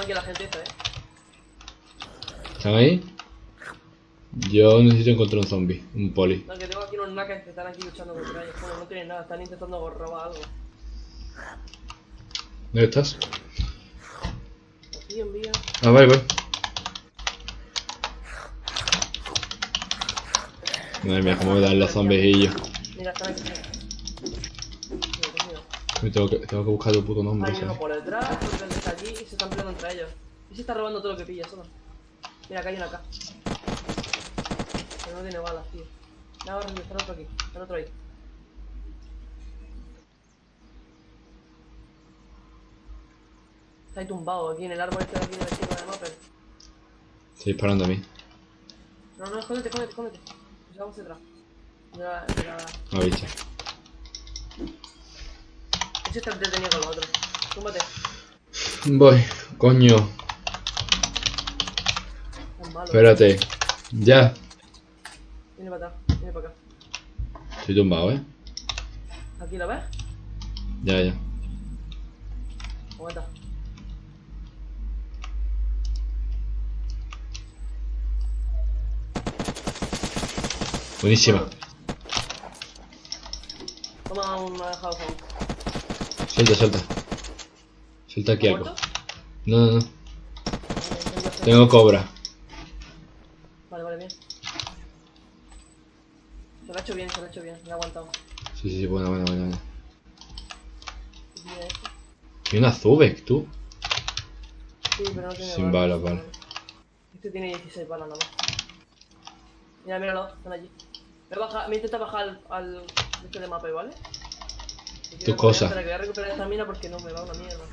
Aquí a la gente esta, eh. ¿Están ahí? Yo necesito encontrar un zombie, un poli. No, que tengo aquí unos nakas que están aquí luchando contra ellos. Bueno, no tienen nada, están intentando robar algo. ¿Dónde estás? Aquí envía. Ah, vale, voy. Madre mía, cómo me dan los zombies Mira, están aquí. Me tengo que, tengo que buscar el puto nombre, Hay uno por detrás, otro está allí y se están peleando entre ellos. Y se está robando todo lo que pilla, solo. Mira, acá hay uno acá. Pero no tiene balas, tío. Nada, está el otro aquí. Está otro ahí. Está ahí tumbado, aquí en el árbol este de aquí de la esquina del mapa. Estoy disparando a mí. No, no, escóndete, escóndete, escóndete. Nos vamos detrás. Mira, mira. Una bicha. Ese está detenido con los otros. Túmbate. Voy, coño. Es malo. Espérate. Ya. Viene para acá, viene para acá. Estoy tumbado, ¿eh? Aquí lo ves. Ya, ya. Aguanta. Buenísima. Toma un house Suelta, suelta. Suelta aquí algo. ¿Muerto? No, no, no. Tengo cobra. Vale, vale, bien. Se lo ha hecho bien, se lo ha hecho bien, me ha aguantado. Sí, sí, buena, buena, buena. buena. Y este. Y una Zubek, tú. Sí, pero no tiene Sin balas, vale. Este tiene 16 balas nada más. Mira, míralo, están allí. Me, baja, me intenta bajar al, al este de mapa, ¿vale? Quiero cosa. Espera, que voy a recuperar esta mina porque no me va una mierda.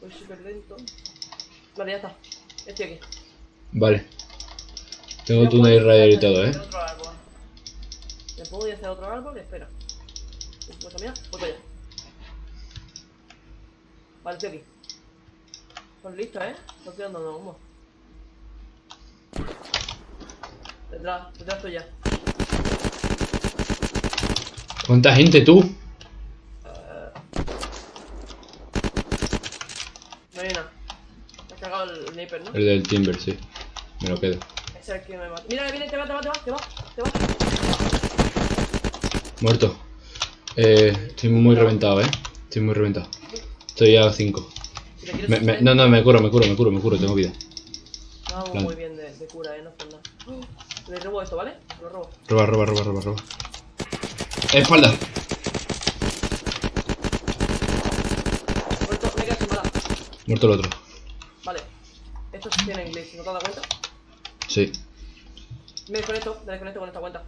Voy súper lento. Vale, ya está. Estoy aquí. Vale. Tengo Tunnel Rider y todo, ¿eh? Me pongo y hacer otro árbol espera. Pues mira, voy para allá. Vale, estoy aquí. Pues listo, ¿eh? No estoy dando humo. Detrás, detrás tuya. ¿Cuánta gente, tú? No hay nada. Me has cagado el sniper, ¿no? El del Timber, sí. Me lo quedo. Es el que me mata. Mira, viene, te va, te va, te va, te va, te va. Muerto. Eh, estoy muy reventado, ¿eh? Estoy muy reventado. Estoy a 5. Si te quieres Me, me- hacer- no, no, me curo, me curo, me curo, me curo, tengo vida. No hago muy bien de, de cura, eh, no por nada. Le robo esto, ¿vale? Lo robo. Roba, roba, roba, roba, roba. ¡Espalda! Muerto, me quedo sin bala. Muerto el otro. Vale. Estos tienen glitch, ¿no te has dado cuenta? Sí. Me desconecto, me desconecto con esta cuenta.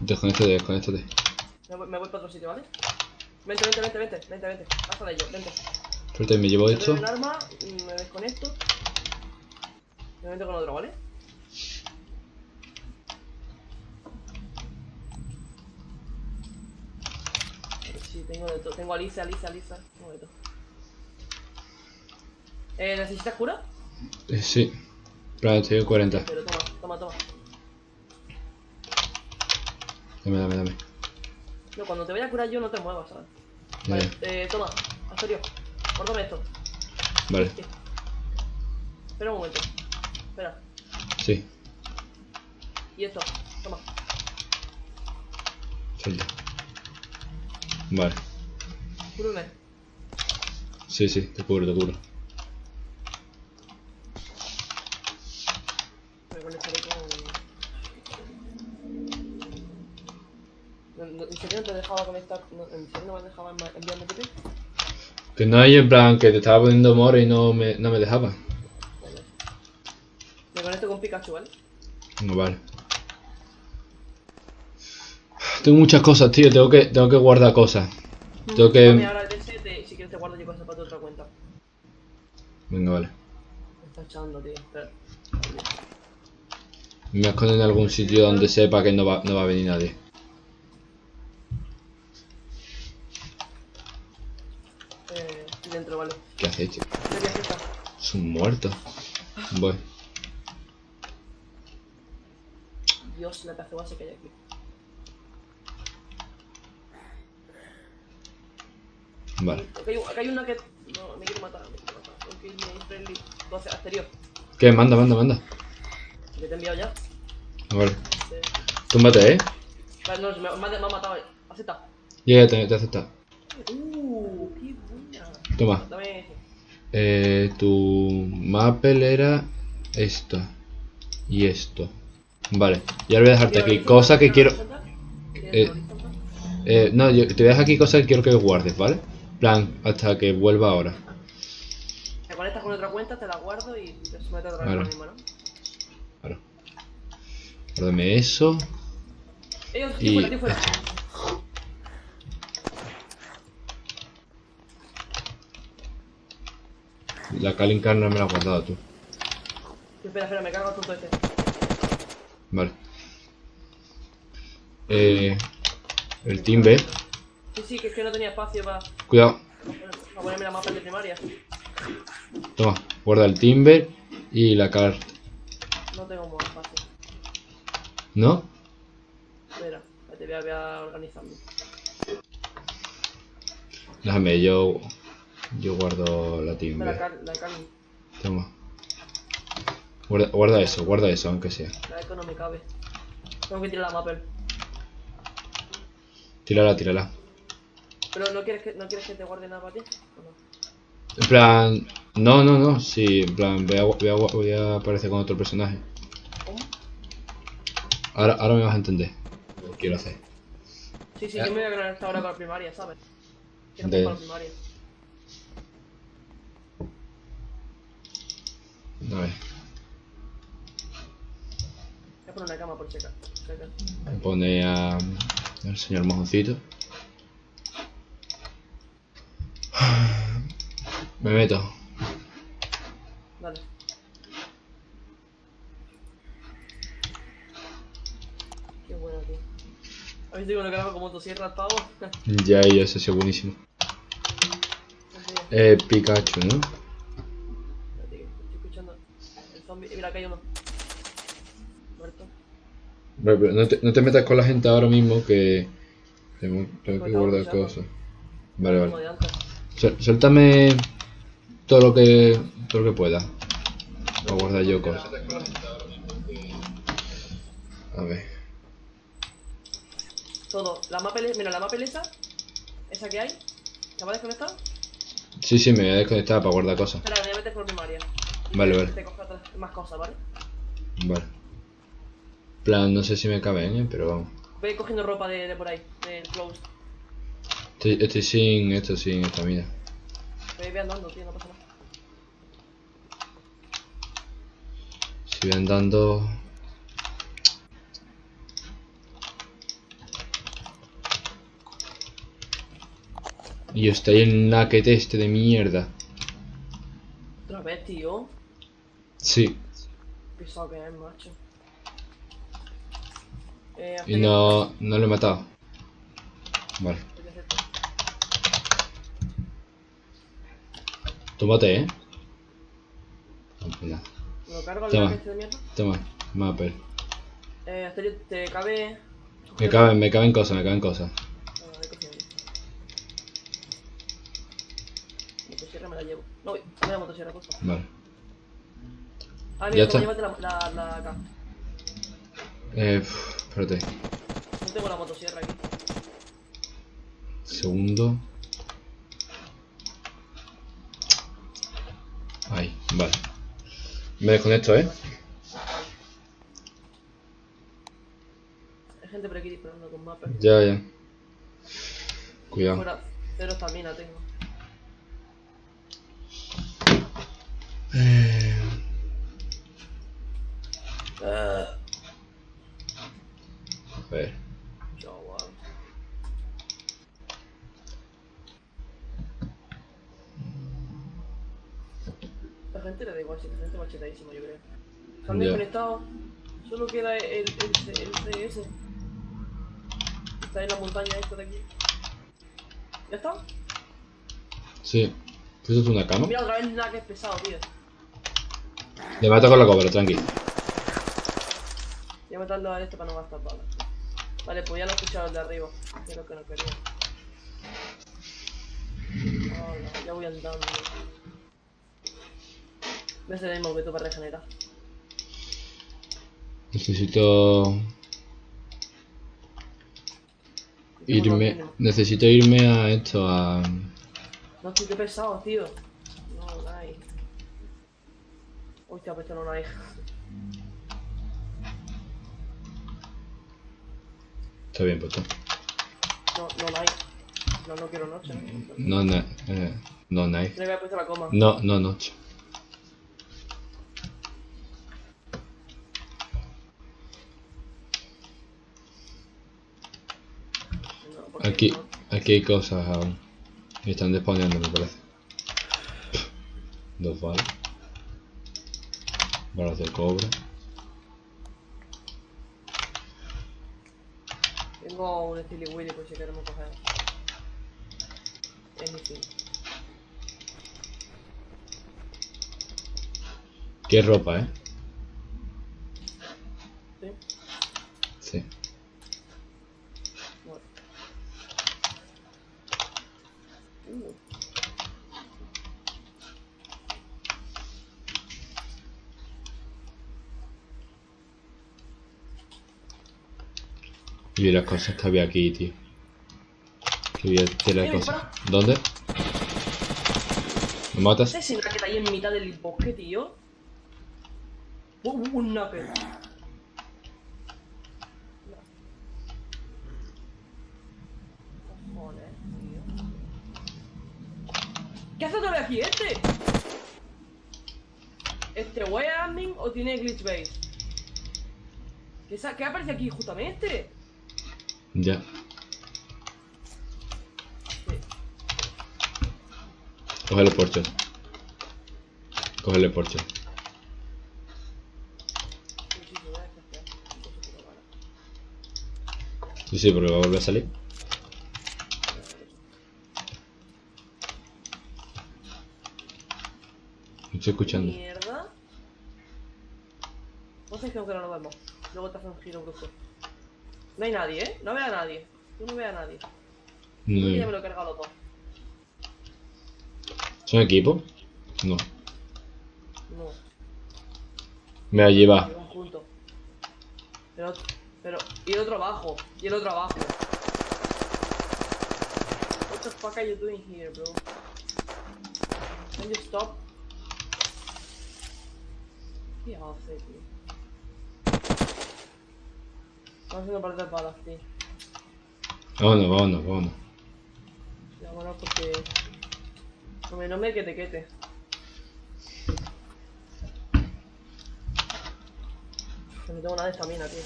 Desconéctate, desconéctate. Me voy, me voy para otro sitio, ¿vale? Vente, vente, vente, vente, vente, vente. Pasa de ellos, vente. Suerte, me llevo Me esto. un arma, me desconecto. Me meto con otro, ¿vale? Sí, tengo de todo. Tengo a Lisa, Lisa, Lisa. Tengo de todo. Eh, ¿necesitas cura? Eh, sí. Claro, en 40. Pero toma, toma, toma. Dame, dame, dame. No, cuando te vaya a curar yo no te muevas, ¿sabes? Vale, eh, toma, Astorio. Córtame esto. Vale, Sí. Espera un momento. Espera. sí. Y esto, toma. Suelta. Vale. Cúrame. Sí, sí, te cubro, te cubro. Me conectaré con. ¿En serio no te dejaba conectar? No, ¿En serio no me dejaba enviarme TP? Que no hay en plan que te estaba poniendo more y no me, no me dejaba. Vale. Me conecto con Pikachu, ¿vale? No, vale. Tengo muchas cosas, tío. Tengo que, tengo que guardar cosas. Tengo que... ahora el DS, te- si quieres te guardo yo cosas para tu otra cuenta. Venga, vale. Me está echando, tío. Espera. Me escondo en algún sitio donde sepa que no va, no va a venir nadie. Eh, dentro, vale. ¿Qué aquí, está. Es un muerto. Voy. Dios, la pedazo base que hay aquí. Vale. Acá hay, acá hay una que. No, me quiere matar, me quiere matar. Un kill me friendly. 12, exterior. ¿Qué? Manda, manda, manda. Que te he enviado ya. Vale. Sí. Túmbate, ¿eh? Vale, no, me, me, ha- me ha matado. Acepta. Ya, ya te, te acepta. Uh, qué buena. Toma. Dame ese. Eh, tu Maple era esto. Y esto. Vale. Y ahora voy a dejarte aquí cosas que quiero... horizontal. ¿Quieres Eh? Eh, no, yo te voy a dejar aquí cosas que quiero que guardes, ¿vale? Plan, hasta que vuelva ahora. Te conectas con otra cuenta, te la guardo y te sometes otra vez mismo, ¿no? Claro. Guárdame eso. Eh, Y- tío fuera, tío fuera. La Kalinkarna me la has guardado tú. Espera, espera, me cargo el punto este. Vale. Eh, el Timber. Sí, sí, que es que no tenía espacio para, Cuidado. para ponerme la mapa de primaria. Toma. Guarda el Timber y la car. No tengo más espacio. ¿No? Espera, te voy a, voy a organizarme. Déjame, yo. Yo guardo la Timber. car la carne. Toma. Guarda, guarda eso, guarda eso, aunque sea. La eco no me cabe. Tengo que tirar la mapper. Tírala, tírala. Pero no quieres que, no quieres que te guarde nada para ti. ¿O no? En plan. No, no, no. Sí, en plan, voy a, voy a, voy a aparecer con otro personaje. ¿Cómo? Ahora, ahora me vas a entender lo que quiero hacer. Sí, sí, Eh. yo me voy a ganar esta hora para primaria, ¿sabes? Quiero De- para primaria. A ver, Voy a poner una cama por checar. pone a. al señor mojoncito. Me meto. Dale. Qué bueno, tío. ¿Has visto cómo lo cargo como motosierra pavo? Ya, ya, eso ha sido buenísimo. Eh, Pikachu, ¿no? estoy escuchando el zombie. Mira, acá hay uno. Muerto. Vale, pero no te, no te metas con la gente ahora mismo que. Tengo, tengo que guardar cosas. Vale, vale. Suéltame todo lo que. todo lo que pueda. Voy a guardar yo cosas. A ver. Todo. La mapa, mira, la mapa esa. Esa que hay. ¿Se va a desconectar? Sí, sí, me voy a desconectar para guardar cosas. Espera, me voy a meter por primaria. Vale, vale. Te coja más cosas, ¿vale? Vale. plan, no sé si me caben, ¿eh? pero vamos. Voy cogiendo ropa de, de por ahí, del close. Estoy, estoy sin esto, sin estamina. Voy, voy andando, tío, no pasa nada. Si voy andando. Y está ahí el naked este de mierda. Otra vez, tío. Sí, Pisado que es, macho. Eh, y no, no lo he matado. Vale, tómate, eh. ¿Me lo cargo al Toma. de mierda? Toma, Mapper. Eh, Asterio, te cabe. Me caben, me caben cosas, me caben cosas. Ah, yo. Motosierra me la llevo. No, voy a la motosierra, por favor. Vale. Ah, Ya mira, está. llévate la, la, la acá. Eh, uf, espérate. No tengo la motosierra aquí. Segundo. Ahí, vale. Me desconecto, ¿eh? Hay gente por aquí disparando con mapa. Ya, ya. Cuidado. Fuera, cero estamina tengo. Eh, Ah, a ver. 700 machetaísimo, yo creo. Están desconectados. Solo queda el, el, el, CS. Está en la montaña esta de aquí. ¿Ya está? Sí. ¿Eso es una cama? Mira, otra vez nada que es pesado, tío. Le mato con la cobra, tranqui. Voy a matarlo a este para no gastar balas. Vale, pues ya lo he escuchado el de arriba. Creo que no quería. Oh, no, ya voy andando. Ves el mismo que tú para regenerar. Necesito irme. Necesito irme a esto, a. No estoy que pesado, tío. No, no hay. Hostia, pues no hay. Está bien puesto. No, no hay. No, no quiero noche. ¿no? No, no, eh, no. No, no, noche. No, porque Aquí, no. aquí hay cosas aún. Están despawneando, me parece. Dos balas. Balas de cobre. Tengo un Steely Willy por si queremos coger. Anything. Qué ropa, eh. Y vi las cosas que había aquí, tío. Que vi tela de cosas. ¿Dónde? ¿Me matas? ¿Ese es que hay en mitad del bosque, tío? Uh, un tío. ¿Qué hace otra vez aquí este? ¿Este way admin o tiene glitch base? ¿Qué, ¿Qué aparece aquí justamente? Ya. Sí. Cógele porche. Cógele porche. Sí, sí, porque va a volver a salir. Me estoy escuchando. Mierda. Vos sabés que no lo vemos. Luego te hace un giro brusco. No hay nadie, ¿eh? No veo a nadie. Tú no veo a nadie. Yo ya me No. lo he cargado los dos. ¿Son equipo? No. No, Me allí va. Pero, pero, y el otro abajo. Y el otro abajo. What the fuck are you doing here, bro? Can you stop? ¿Qué hace, tío? Estamos haciendo partidas balas, tío. Vámonos, vámonos, vámonos. Bueno, porque... Hombre, no me quete quete. Que no tengo nada de estamina, tío.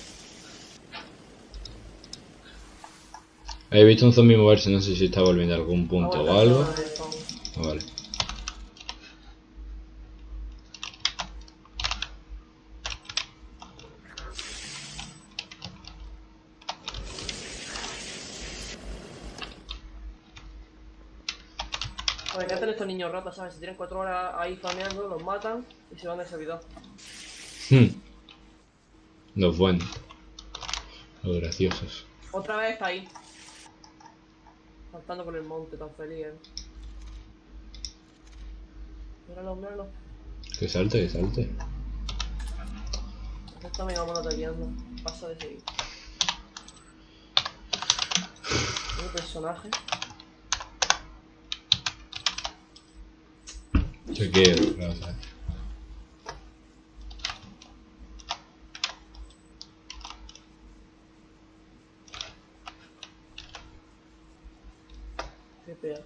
He visto un zombie moverse, no sé si está volviendo a algún punto Aguanta, o algo. Ah, vale. ¿Qué hacen estos niños ratas, sabes? Si tienen cuatro horas ahí farmeando, los matan y se van del servidor. Hmm. Los buenos. Los graciosos. Otra vez está ahí. Saltando por el monte, tan feliz, eh. Míralo, míralo. Que salte, que salte. Esta me vamos ataqueando. Pasa de seguir. Un personaje. Chequeo, pea.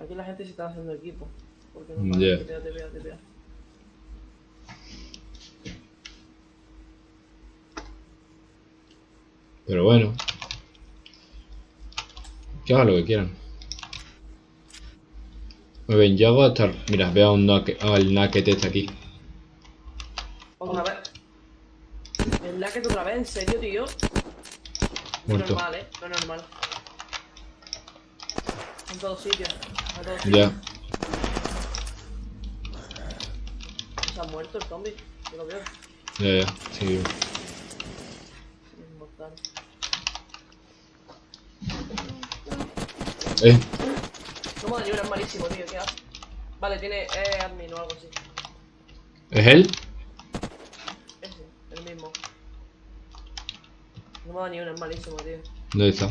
Aquí la gente se está haciendo equipo. Porque no te pea, te pea. Pero bueno. Que hagan lo que quieran. Muy bien, yo hago hasta... Mira, veo a un naque- al naked este aquí. Otra vez. El Lacket otra vez, ¿en serio, tío? No Muerto. normal, eh. No es normal. En todos sitios. En todos Ya. Se ha muerto el zombie. Yo lo veo. Ya, ya. Sí. Es mortal. Eh. Es malísimo, tío. ¿Qué hace? Vale, tiene eh, admin o algo así. ¿Es él? Ese, el mismo. No me da ni una, es malísimo, tío. ¿Dónde está?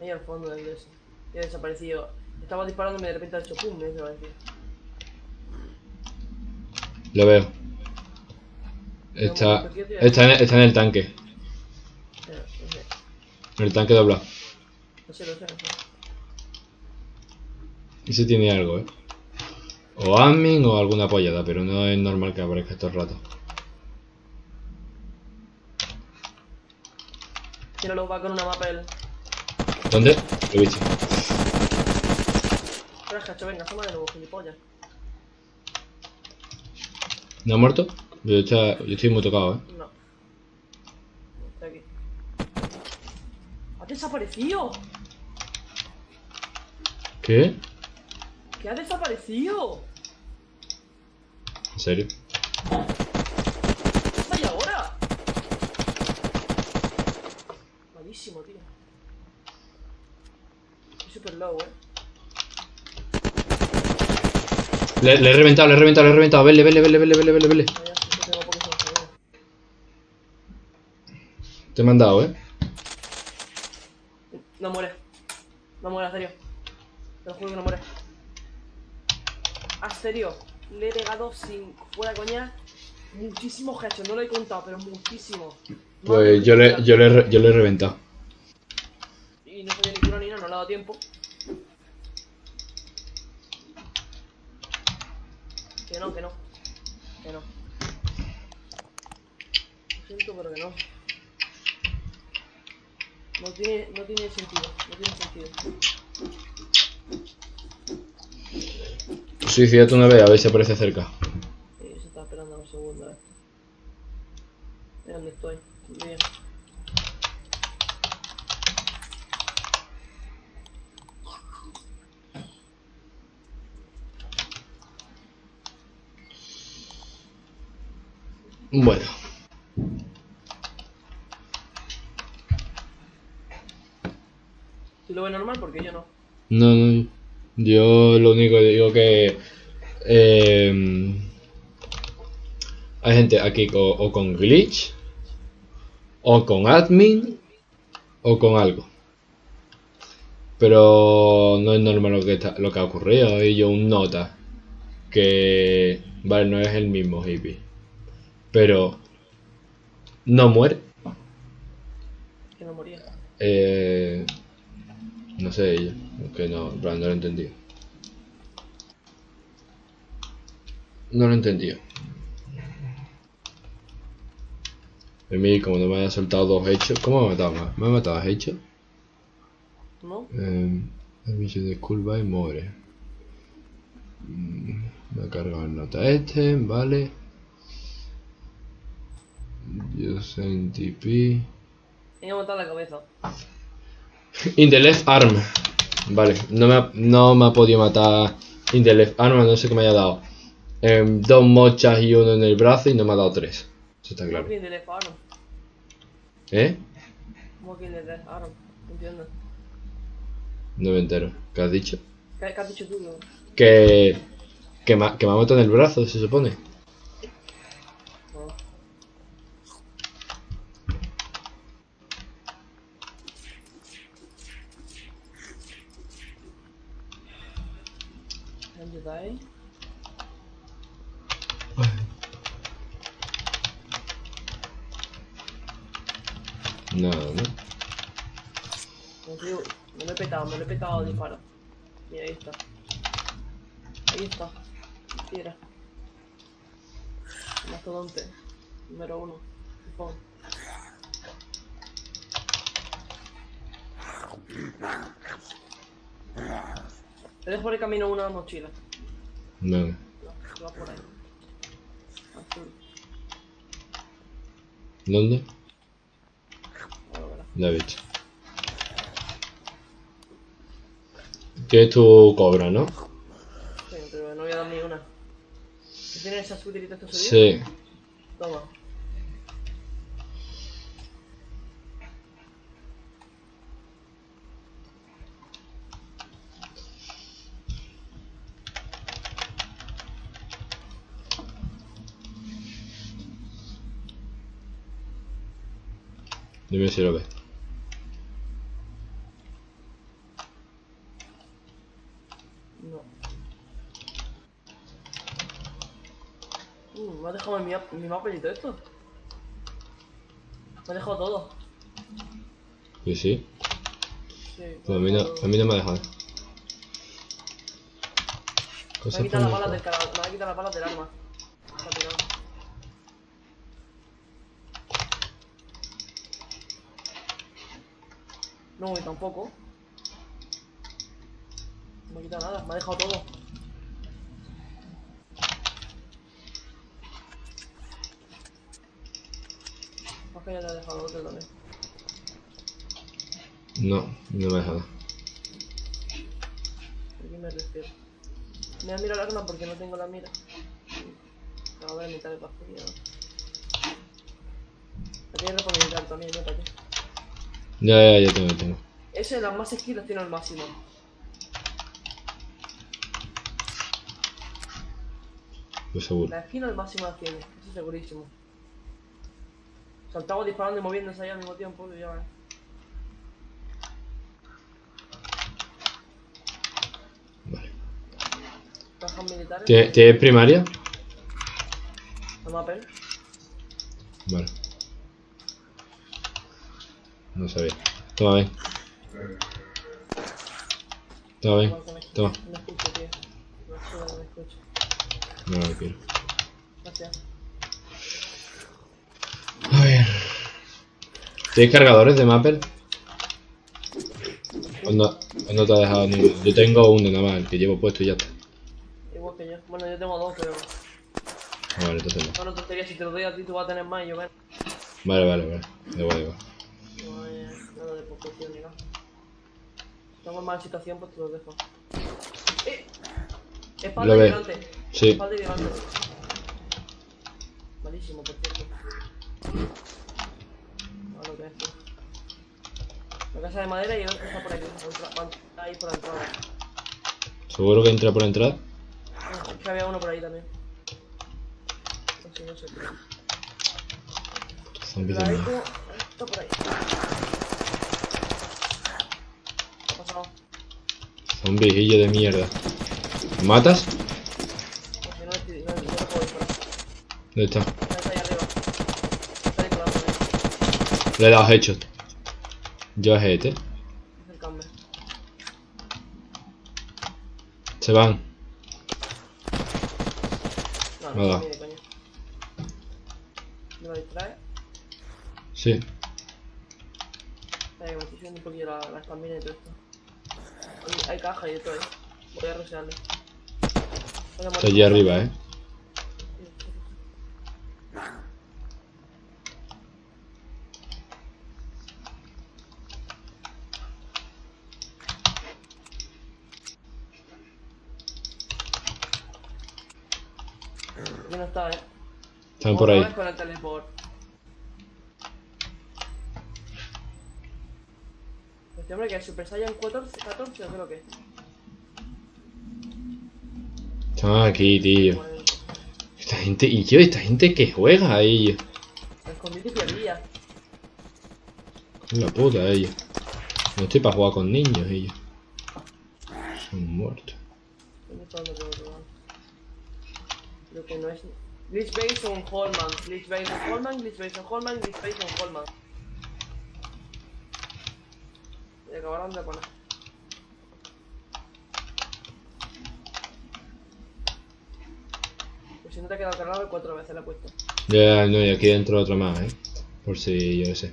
Ahí al fondo del de ese. Y ha desaparecido. Estaba disparándome y de repente ha hecho pum, me ha desaparecido. Lo veo. Está, está, en, está en el tanque. En el tanque doblado. no sé, no sé, no sé. Ese tiene algo, ¿eh? O admin o alguna apoyada, pero no es normal que aparezca todo el rato. Tíralo, va con una mapa él. ¿Dónde? Lo he visto. Pero venga, asoma de nuevo, gilipollas. ¿No ha muerto? Yo, está- yo estoy muy tocado, ¿eh? No. Está aquí. ¡Ha desaparecido! ¿Qué? ¿Qué ha desaparecido? ¿En serio? ¡Vaya ahora! Malísimo, tío. Estoy super low, eh. Le, le he reventado, le he reventado, le he reventado. Vele, vele, vele, vele, vele, vele, vele. Te he mandado, ¿eh? No muere. No muere, serio. Te lo juro que no muere. A serio. Le he pegado sin. fuera coña. Muchísimos hechos. No lo he contado, pero muchísimo. Pues yo le, yo le, yo le he reventado. Y no sabía ni cura ni nada, no le ha dado tiempo. Que no, que no. Que no. Lo siento, pero que no. No tiene, no tiene sentido, no tiene sentido. Suicídate una vez, a ver si aparece cerca. Sí, se está esperando un segundo, eh. Mira dónde estoy. Bien. Bueno. Si lo ve normal, porque yo no. No, no. Yo lo único que digo que. eh, hay gente aquí o, con glitch, o con admin, o con algo. Pero no es normal lo que, está- lo que ha ocurrido. Y yo un nota que. Vale, no es el mismo hippie. Pero. No muere. Que no moría. Eh, no sé ella, que no, no lo he entendido. No lo he entendido. A mí, como no me haya soltado dos hechos, ¿cómo me ha matado más? ¿Me ha matado hechos? ¿No? Eh, el bicho de curva y muere. Mm, Me ha cargado el nota este, vale. Yo sentí pi. Me ha matado la cabeza. In the left arm. Vale, no me ha, no me ha podido matar in the left arm, no sé qué me haya dado. Em, dos mochas y uno en el brazo y no me ha dado tres. Eso está claro. ¿Eh? ¿Cómo que? No entiendo. No me entero. ¿Qué has dicho? ¿Qué, qué has dicho tú? no? Que, que, me, que me ha matado en el brazo, se supone. Mochila. No. No, va por ahí. Azul. ¿Dónde? La he visto. Que tu cobra, ¿no? Sí, pero no voy a dar ni una. ¿Tienes esa sutilita que subir? Sí. Toma. Dime si lo ves. No. Uh, me ha dejado mi, mi mapa y todo esto. Me ha dejado todo. Sí, sí. Sí, Pues a mí, no, a mí no me ha dejado. Me ha quitado las balas del me ha quitado las balas del arma. Se ha tirado. No, y tampoco. No me ha quitado nada, me ha dejado todo. Más que ya te ha dejado otro también. No, no me ha dejado. Aquí me refiero. Me voy a mirar el arma porque no tengo la mira. Acabo de mitad de pastilla. La tienes militar también, ¿no? ¿Para qué? Ya, ya, ya tengo, tengo. Ese, las más las tiene al máximo. Pues seguro. La esquina al máximo las tiene, eso es segurísimo. Saltaba disparando y moviéndose ahí al mismo tiempo, ya. Vale. Cajas militares, ¿Tie- ¿Tienes primaria? no mapel. Vale. No sabía. Toma, ven. Toma, ven. Toma. No escucho, tío. No no escucho. No lo quiero. Gracias. A ver. ¿Tienes cargadores de Mapper? ¿O no, no te ha dejado ninguno? Yo tengo uno nada más, el que llevo puesto y ya está. Igual que yo. Bueno, yo tengo dos, pero. Ah, Vale, entonces no. Bueno, tontería, si te lo doy a ti, tú vas a tener más y yo menos. Vale, vale, vale. Igual, igual. Ni nada. Estamos en mala situación, pues te lo dejo. ¡Eh! Espalda y delante. Sí. Espalda y delante. Malísimo, por cierto. A lo que es, tío. La casa de madera y el otro está por aquí. Ahí por la entrada. ¿Seguro que entra por la entrada? Ah, Es que había uno por ahí también. No sé, no sé. Zombies de mierda. está por ahí. No, no lo puedo disparar. ¿Dónde está? Le he dado headshot. Yo a este. Se van. No, Nada. ¿Me lo distrae? Sí. Que me estoy subiendo un poquillo la, la estamina y todo esto. Hay, caja y todo ahí. Voy a a Está allí arriba, eh. Aquí no está, eh. Están por ahí. con el teleport. Este hombre que es Super Saiyan 14, 14 o qué lo que es. Están aquí, tío. Esta gente, y yo, esta gente que juega a ellos. me escondí y perdía. La puta ellos. No estoy para jugar con niños ellos. Son muertos. Creo que no es. Glitch Base on Holman. Glitch Base on Holman, Glitch Base on Holman, Glitch Base on Holman. Y acabaron de poner. Pues si no te ha quedado cargado, cuatro veces le he puesto. Ya, no, y aquí dentro otro más, eh. Por si, yo qué sé.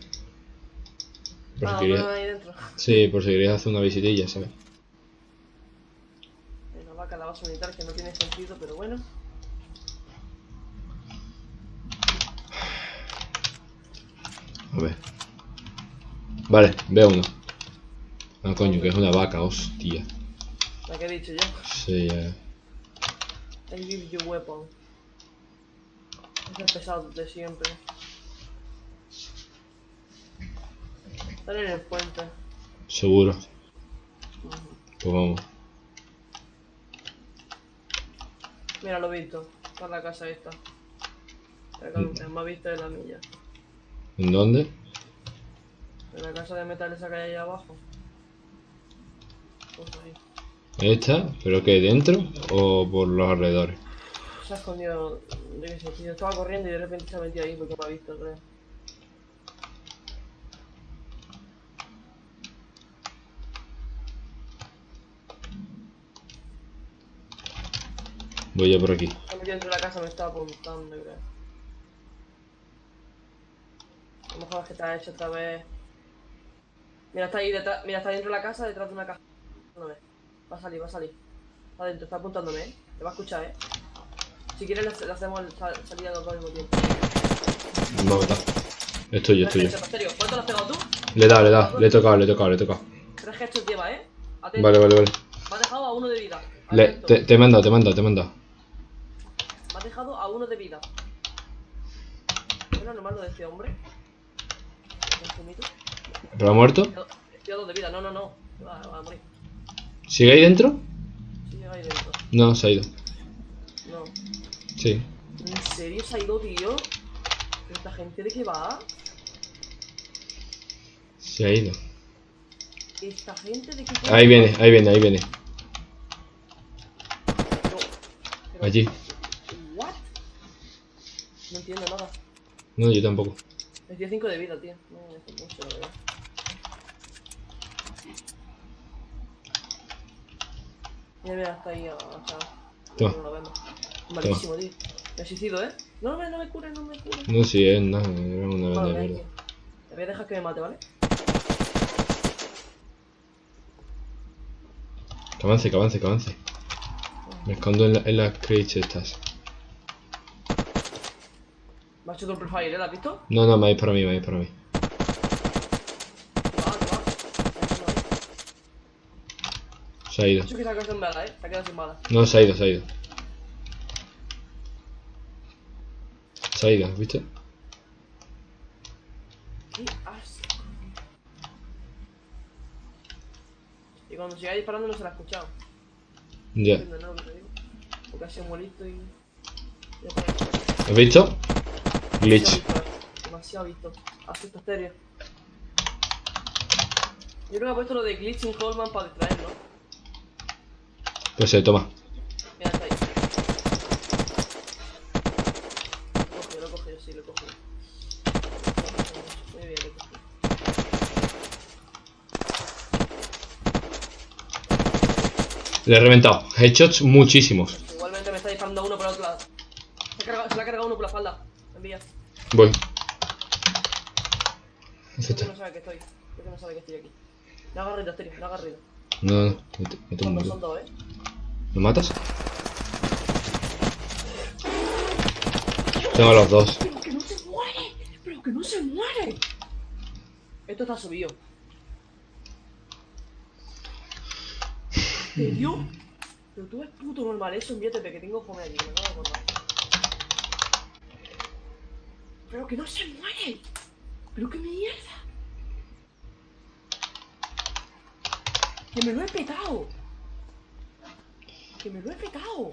Por si Ah, querías. no, ahí dentro. Sí, por si querías hacer una visitilla, ¿sabes? Una vaca, la base militar que no tiene sentido, pero bueno. A ver. Vale, veo uno. Ah, coño, que es una vaca, hostia. La que he dicho yo. Sí, ya. I give you weapon. Es el pesado de siempre. Están en el puente. Seguro. Pues vamos. Mira, lo he visto. Está en la casa esta. Me ha visto de la milla. ¿En dónde? casa de metal esa que hay ahí abajo. ¿Esta? ¿Pero qué? ¿Dentro o por los alrededores? Se ha escondido, yo qué sé, tío. Estaba corriendo y de repente se ha metido ahí porque me ha visto, creo. Voy yo por aquí. Se ha metido dentro de la casa, me estaba apuntando, creo. A lo mejor es que te ha hecho otra vez. Mira, está ahí detrás. Mira, está dentro de la casa, detrás de una caja. No ve. Va a salir, va a salir. Está dentro, está apuntándome, eh. Te va a escuchar, eh. Si quieres, le, hacemos sal- salida los dos al mismo tiempo. Me va a matar. Estoy yo, estoy yo. Tres headshots, ¿Cuánto le has pegado tú? Le he dado, le he dado. Le he tocado, le he tocado, le he tocado. Tres headshots lleva, eh. Atento. Vale, vale, vale. Me ha dejado a uno de vida. Le, te, te he mandado, te he mandado, te he mandado. Me ha dejado a uno de vida. ¿Es lo normal lo de este hombre? ¿Es? ¿Pero ha muerto? Estoy a dos de vida, no, no, no. Va, va a morir. ¿Sigue ahí dentro? Sí, llega ahí dentro. No, se ha ido. No. Sí. ¿En serio se ha ido, tío? ¿Pero esta gente de qué va? Se ha ido. ¿Esta gente de qué Ahí viene, ahí viene, ahí viene. Pero, pero- Allí. ¿What? No entiendo nada. No, yo tampoco. Es 15 de vida, tío. No, es mucho, la verdad. Mira, mira, está ahí agachado. Toma. No lo vemos. Malísimo, tío. Me suicido, ¿eh? No, no, no me cure, no me cure. No, si es nada, era una venda de mierda. Te voy a dejar que me mate, ¿vale? Que avance, que avance, que avance. Me escondo en, la- en las crates estas. Me ha hecho triple fire, ¿eh? ¿La has visto? No, no, me para mí, me para mí. Va, va. Se ha ido. Eso que se ha quedado sin bala, ¿eh? Se ha quedado sin bala. No, se ha ido, se ha ido. Se ha ido, ¿viste? ¡Qué asco! Y cuando siga disparando no se la ha escuchado. Ya. No. Porque ha sido muy listo y... ¿Has visto? Glitch. eh. Demasiado visto. Asusta estéreo. Yo creo que ha puesto lo de glitching Holman para distraer, ¿no? Se toma. Mira, está ahí. Lo he cogido, lo he cogido, sí, lo he cogido. Muy bien, lo he cogido. Le he reventado. Headshots muchísimos. Igualmente me está disparando uno por el otro lado. Se, cargado, se le ha cargado uno por la espalda. Envía. Voy. Que no sabe que estoy. Que no sabe que estoy aquí. No hagas ruido, Asterio, no hagas ruido. No, no, me, me tumbo. dos, son dos, eh. ¿Lo matas? Tengo a los dos. ¡Pero que no se muere! ¡Pero que no se muere! Esto está subido. ¿En serio? Pero tú eres puto normal, eso envíate que tengo fome allí, que me acabo de. ¡Pero que no se muere! ¡Pero qué mierda! ¡Que me lo he petado! ¡Que me lo he petado!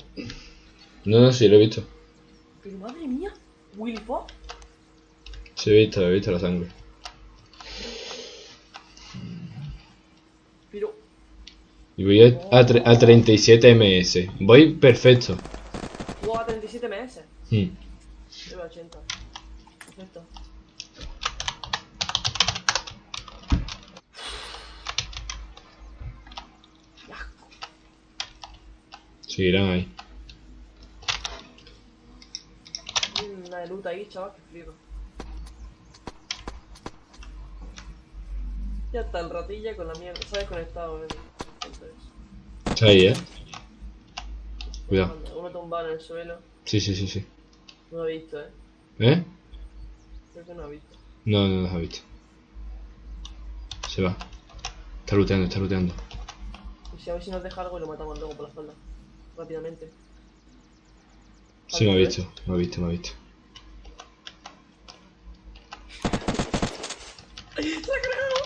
No, no, sí, lo he visto. ¡Pero madre mía! ¿Willy Fox? Sí, he visto, he visto la sangre. Pero... Y voy a, a, a 37 ms. Voy perfecto. Jugaba a 37 ms. Hmm. Lleva 80. Perfecto. Qué asco. Seguirán ahí. Una de loot ahí, chaval, que flipo. Ya está el ratilla con la mierda. Se ha desconectado, eh. Está ahí, eh. Cuidado. Uno tumbado en el suelo. Sí, sí, sí, sí. No lo he visto, eh. ¿Eh? Creo que no he visto. No, no los ha visto. Se va. Está looteando, está looteando. Y si a ver si nos deja algo y lo matamos luego por la espalda. Rápidamente. Sí, me ha visto, me ha visto, me ha visto. ¡Se ha cargado!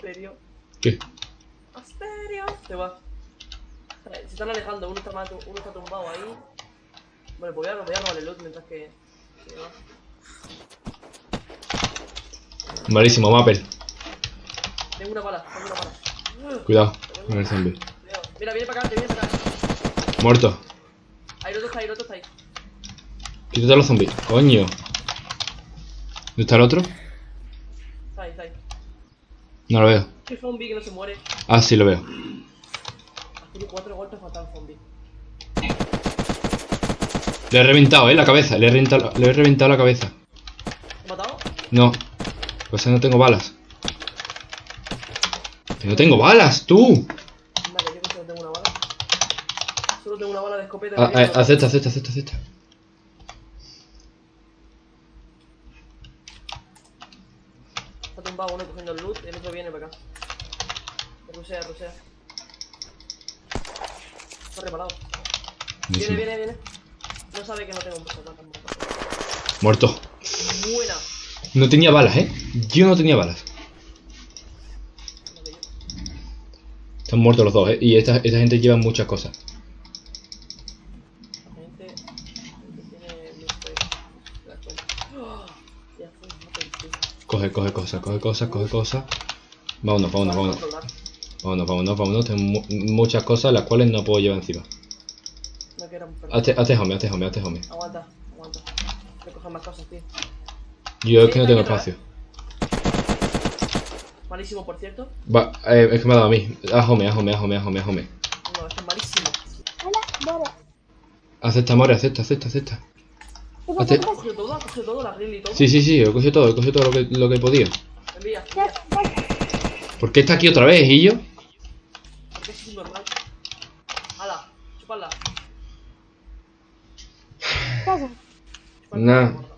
¿Serio? ¿Qué? ¿Asterio? Se va. Se están alejando, uno está, mato- uno está tumbado ahí. Bueno, pues voy a, voy a robar el loot mientras que... se va. Malísimo, Mapper. Tengo una bala, tengo una bala. Cuidado con el zombie. Mira, viene para acá, te viene para acá. Muerto. Ahí, el otro está ahí, el otro está ahí. Quítate a los zombies. Coño. ¿Dónde está el otro? Está ahí, está ahí. No lo veo. Qué zombie que no se muere. Ah, sí lo veo. Tiene cuatro golpes fatal zombie. Le he reventado, eh, la cabeza. Le he reventado, le he reventado la cabeza. ¿Te he matado? No. Pues no tengo balas. Que no tengo balas, tú. Vale, yo que solo tengo una bala. Solo tengo una bala de escopeta. Ah, para- acepta, acepta, acepta, acepta. Está tumbado uno cogiendo el loot el otro viene para acá. Rusea, rusea. Está reparado. Viene, viene, viene. No sabe que no tengo un personaje. Muerto. Buena. No tenía balas, eh. Yo no tenía balas. Están muertos los dos, eh. Y esta, esta gente lleva muchas cosas. Coge, coge cosas, coge cosas, coge cosas. Vámonos, vámonos, vámonos. Vámonos, vámonos, vámonos. Tengo mu- muchas cosas las cuales no puedo llevar encima. No quiero perder. Hazte, hazte home, hazte home, hazte home. Aguanta, aguanta. Hay que coger más cosas, tío. Yo es que no tengo espacio. Malísimo, por cierto. Va, eh, es que me ha dado a mí. Home, haz home, haz home. No, esto es malísimo. Hola, Bora. Acepta, more, acepta, acepta, acepta. ¿Qué Hazte- pasa? Ha cogido todo, ha cogido todo, la grill y todo. Sí, sí, sí, he cogido todo, he cogido todo lo que, lo que podía. Envía, ¿Qué envía. ¿Por qué está aquí otra vez, y yo? Porque es normal. Hala, chupadla. ¿Qué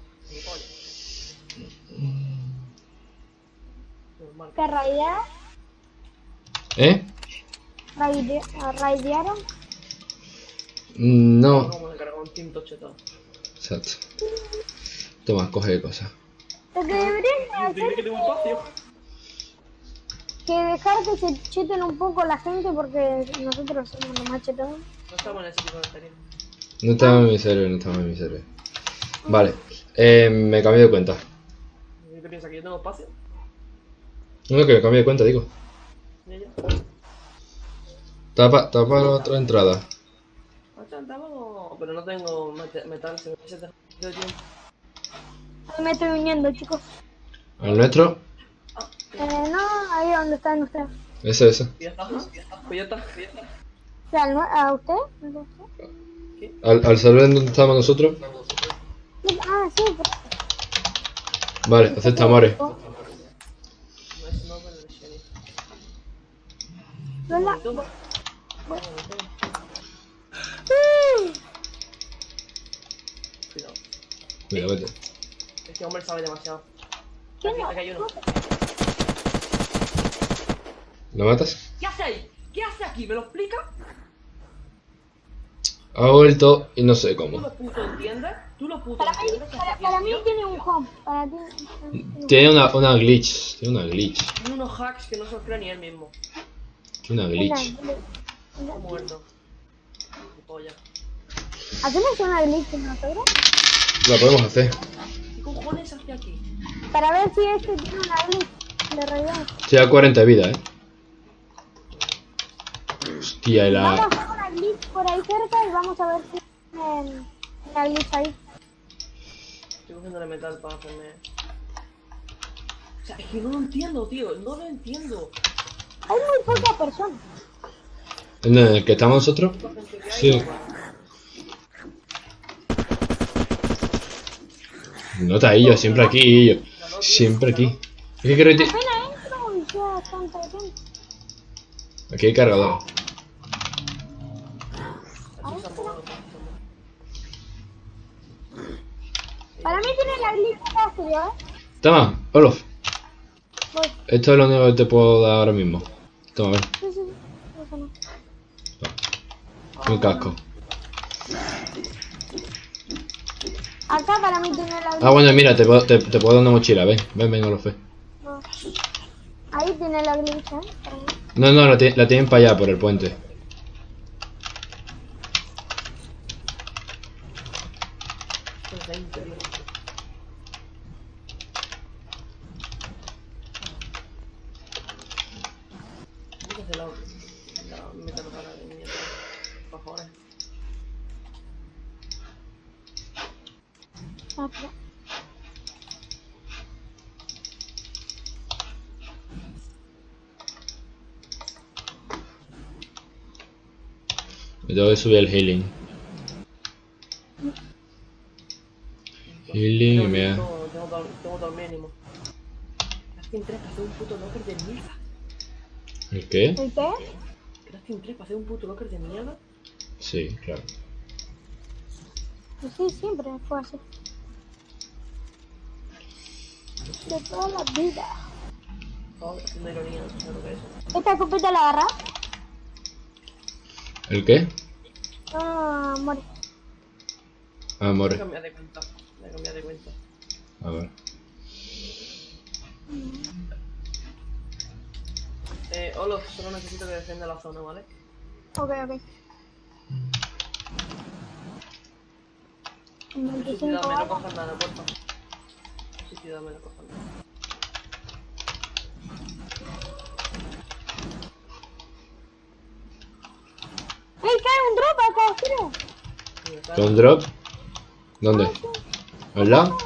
¿Te raidearon? ¿Eh? Raide- ¿Raidearon? No. Vamos a cargar un team tochetado. Exacto. Toma, coge cosas. Lo que deberían que hacer tengo espacio. es que dejar que se cheten un poco la gente porque nosotros somos los más chetados. No estamos en ese tipo de serie. No estaba en mi server, no estaba en mi server. Vale. Eh, me cambié de cuenta. ¿Qué piensas? ¿Que yo tengo espacio? No, que me cambié de cuenta, digo. Tapa, tapa la otra entrada. Pero no tengo metal, se me estoy uniendo, chicos. Al nuestro. Eh, no, ahí donde están ustedes. Ese, ese. Pues ¿a usted? Al, al server en donde estábamos nosotros. Ah, sí, pero... Vale, acepta, more. No es no, pero es sheriff. Cuidado. Cuidado, vete. Este hombre sabe demasiado. ¿Qué Aquí, no? aquí hay uno. ¿Lo matas? ¿Qué hace ahí? ¿Qué hace aquí? ¿Me lo explica? Ha vuelto y no sé ¿Tú cómo. lo puto entiendes? ¿Tú lo puto Para mí, entiendes? ¿Qué hace para, para mí tiene un home. Para ti tiene un Tiene una, una glitch. Tiene una glitch. Tiene unos hacks que no se los cree ni él mismo. Una glitch. venga. Está muerto. ¿Hacemos una glitch nosotros? La podemos hacer. ¿Qué cojones hace aquí? Para ver si este tiene una glitch de realidad. Estoy a 40 de vida, eh. Hostia, y Vamos a la. hacer una glitch por ahí cerca y vamos a ver si tiene una glitch ahí. Estoy cogiéndole metal para hacerme. O sea, es que no lo entiendo, tío. No lo entiendo. Hay muy pocas personas. ¿En el que estamos nosotros? Sí. No está yo, siempre aquí, yo. Siempre aquí. Es que gente. Aquí hay cargador. Para mí tiene la glitch fácil, ¿eh? Toma, Olof. Voy. Esto es lo único que te puedo dar ahora mismo. Toma, no. Un casco. Acá para mí tiene la. Ah, bueno, mira, te puedo, te, te puedo dar una mochila, ven. Ven, ven, Olof. ven. No. Ahí tiene la glitch, ¿eh? No, no, la tienen para allá, por el puente. Esto es 20, tío. ¿Cómo que hace la, la meta para de mierda? Por favor. Espera. Me tengo que subir el healing. Healing y Tengo, todo, tengo todo el mínimo. Crafting 3 para hacer un puto locker de mierda. ¿El qué? ¿El qué? Crafting 3 para hacer un puto locker de mierda. Sí, claro. Pues sí, siempre fue así. De toda la vida. Estaba haciendo ironía, no sé lo que es. ¿Esta escopeta la agarra? ¿El qué? Ah, muere. Ah, Voy a more. cambiar de cuenta. Voy a cambiar de cuenta. A ver. Solo necesito que defienda la zona, ¿vale? Ok, ok. Suicidame, 25 no cojas nada, porfa. Suicidame, no cojas nada. ¡Ey, cae un drop acá, creo! ¿Con drop? ¿Dónde? ¿Al lado?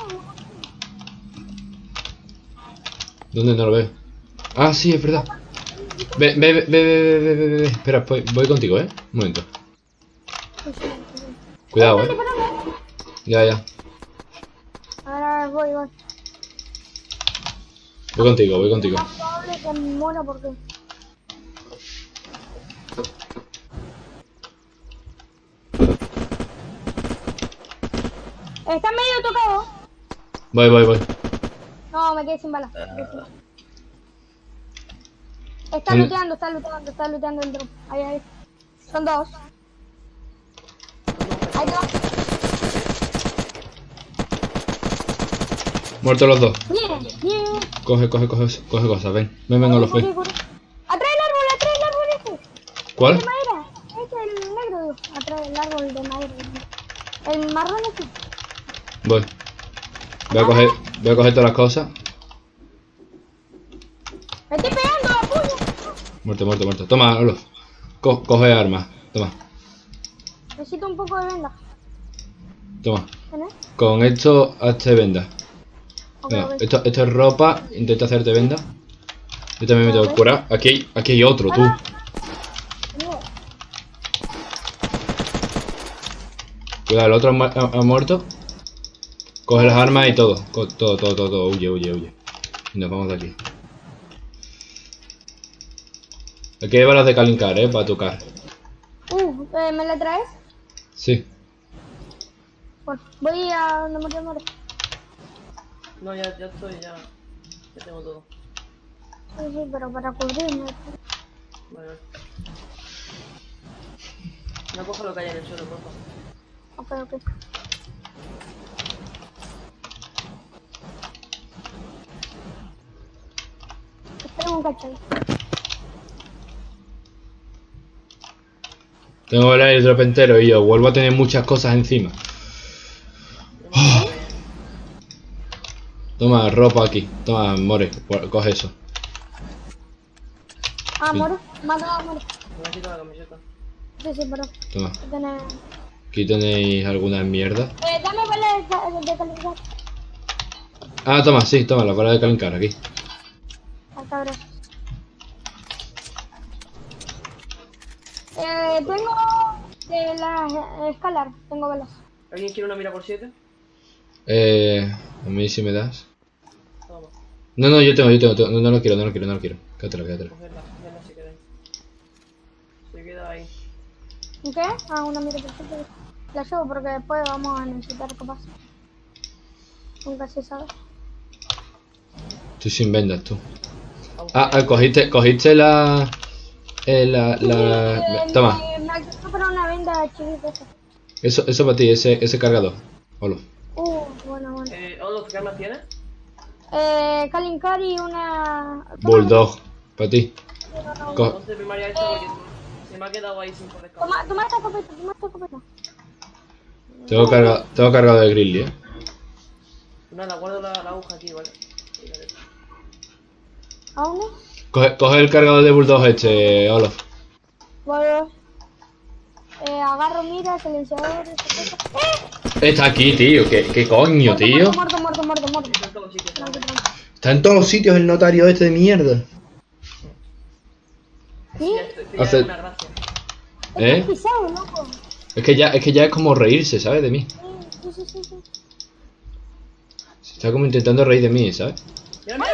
¿Dónde no lo veo? Ah, sí, es verdad. Ve, ve, ve, ve, ve, ve, ve, ve. Espera, voy, voy contigo, ¿eh? Un momento. Cuidado, ¿eh? Ya, ya. Ahora voy, voy. Voy contigo, voy contigo. Está medio tocado. Voy, voy, voy. No, me quedé sin balas. me quedé sin balas. Está Sí. luteando, está luteando, está luteando el drop. Ahí, ahí. Son dos. Hay dos. Muertos los dos. Bien, bien. Coge, coge, coge, coge cosas, ven. Ven, ven, Corre, ven. Atrás el árbol, atrás el árbol este. ¿Cuál? De madera. Este es el negro. Atrás del árbol de madera. El marrón este. Voy. Voy a coger, voy a coger todas las cosas. Me estoy pegando a puño. Muerto, muerto, muerto. Toma, Olof. Co- coge armas. Toma, Necesito un poco de venda. toma. Con esto hazte venda. Esto, esto es ropa. Intenta hacerte venda. Yo también me tengo que curar. Aquí hay, aquí hay otro, tú. Cuidado, el otro ha, ha- ha muerto. Coge las armas y todo. Todo, todo, todo, todo. Huye, huye, huye. Y nos vamos de aquí. Aquí hay balas de calincar, eh, para tocar. Uh, eh, ¿me la traes? Sí. Bueno, voy a donde murió More. No, ya, ya estoy, ya. Ya tengo todo. Sí, sí, pero para cubrirme. Vale, vale. No coja lo que hay en el suelo, porfa. Ok, ok. Espera un cacho. Tengo el airdrop entero y yo vuelvo a tener muchas cosas encima. Toma, ropa aquí. Toma, More, co- coge eso. Ah, Sí. More. Mata a More. Me quito la camiseta. Sí, sí, pero. Toma. Aquí tenéis alguna mierda. Eh, dame balas de, ca- de calidad. Ah, toma, sí, toma, la bala de calincar aquí. Hasta ahora. Eh, tengo de la escalar, tengo balas. ¿Alguien quiere una mira por 7? Eh, a mí si me das. Toma, No, no, yo tengo, yo tengo, tengo. No, no lo quiero, no lo quiero, no lo quiero. Si queréis. Se queda ahí. ¿Qué? Ah, una mira perfecta. La llevo porque después vamos a necesitar capaz. Nunca se sabe. Estoy sin vendas, tú. Ah, ah, cogiste, cogiste la... Eh, la, la... Eh, Toma, eso, eso para ti, ese, ese cargador. Olo. Uh, bueno, bueno. Eh, Olof, ¿qué armas tienes? Eh, Kalincar y una... Bulldog, para ti. Co- porque se me ha quedado ahí sin poder Toma, toma esta escopeta, toma esta escopeta. Tengo cargado, tengo cargado de Grizzly, eh. Nada, guardo la, la aguja aquí, ¿vale? ¿A dónde? Coge, coge el cargador de Bulldog este, Olaf. Bueno, eh, agarro mira, silenciador. ¡Eh! Está aquí, tío. ¿Qué, qué coño, Muerto, tío? Muerto, muerto, muerto, muerto. En todos los sitios. Tranqui, tranqui. Está en todos los sitios el notario este de mierda. ¿Sí? Hace-. ¿Eh? Estás pisado, loco. Es que ya, es que ya es como reírse, ¿sabes? De mí. Sí, sí, sí, sí. Se está como intentando reír de mí, ¿sabes? Mira, mira,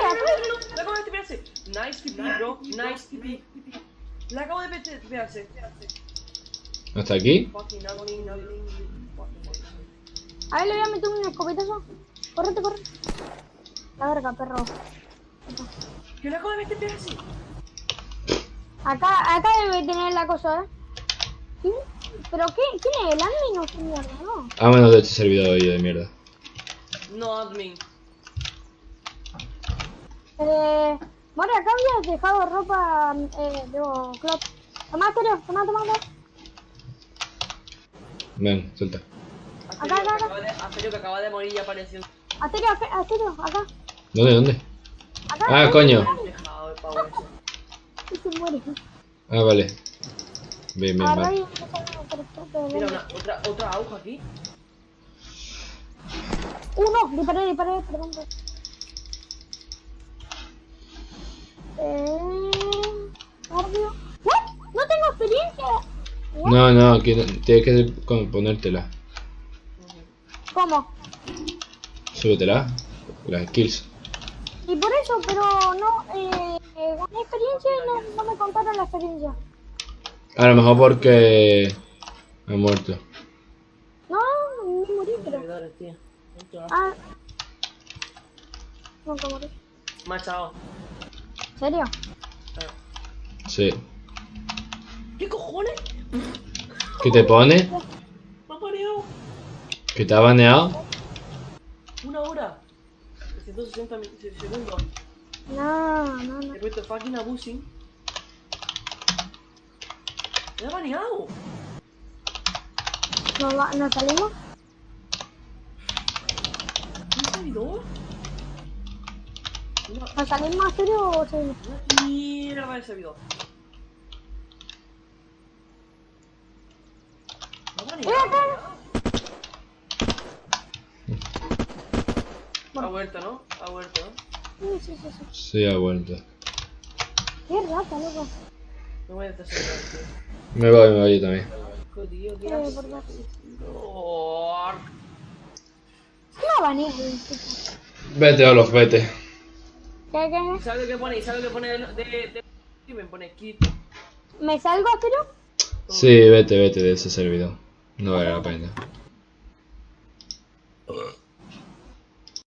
Nice TP, bro. Nice TP. Le acabo de pe- tipearse. Hasta aquí. A ver, le voy a meter un escopetazo. Correte, corre. La verga, perro. Que le acabo de meter tipearse. Acá, acá debe tener la cosa, ¿eh? ¿Sí? ¿Pero qué? ¿Quién es el admin o qué mierda? No. A menos de este servidor de mierda. No, admin. Eh, More, acá habías dejado ropa, eh, digo, clot. Tomá, Terio, tomá, tomá, tomá. Ven, suelta. Asterio, Acá, acá, acaba de- Asterio que acaba de morir y apareció. Asterio, acá, Asterio, acá. ¿Dónde, dónde? Acá. Ah, acá. coño. Y se muere. Ah, vale. Bien, bien, vale. Mira, bueno. una, otra, otra aguja aquí. Uh, no, disparé, disparé, perdón. Eh. No tengo experiencia. What? No, no, que- tienes que ponértela. ¿Cómo? Súbetela. Las skills. Y por eso, pero no, eh, eh, gané experiencia y no, no me contaron la experiencia. A lo mejor porque... Ha muerto. No, no morí, pero. Ah. Nunca morí. Machado. ¿En serio? Sí. ¿Qué cojones? ¿Qué te pone? Me ha mareado. ¿Que te ha baneado? Una hora. 360 mi- se- segundos. No, no, no. He puesto fucking abusing. Me ha baneado. ¿Nos, va- nos salimos? ¿Un servidor? Una, ¿Nos salimos en serio o seguimos? una mierda de servidor. Me ha vuelto, ¿no? Ha vuelto, ¿no? Sí, sí, sí, sí. Ha vuelto. Qué rata, loco. No voy a estar Me voy, me voy yo también. tío. Tío, qué favor. No. No van a ir, tipo. Vete, Olof, vete. ¿Sabes lo que pone? ¿Sabes lo que pone de, de, de... Y me pone kit? ¿Me salgo, pero? Sí, vete, vete de ese servidor. No vale la pena.